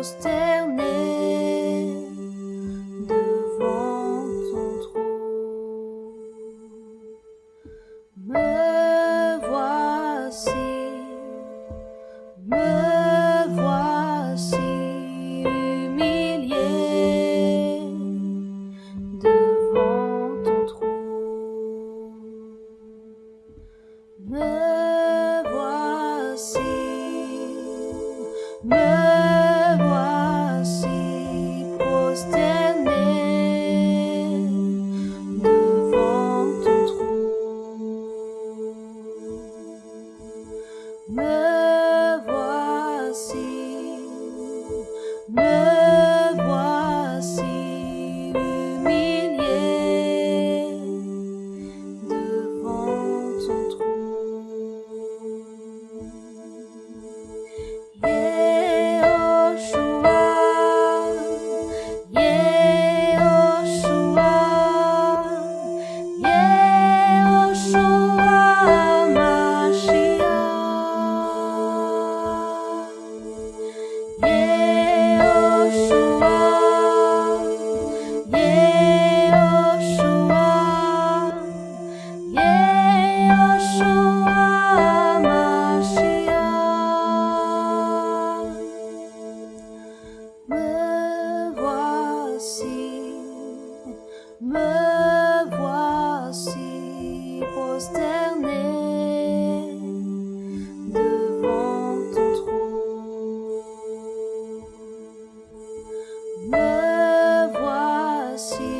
prosterner devant ton trône. Me voici, me voici humilié devant ton trône. Me voici, me devant ton. Me voici,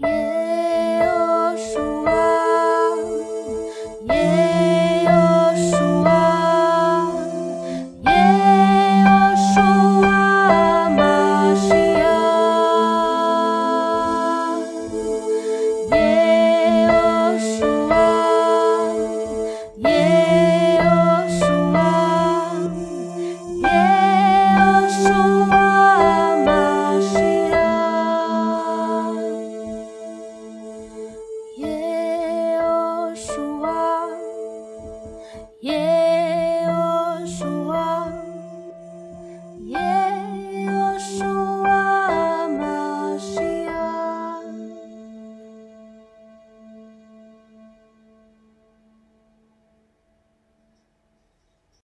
you.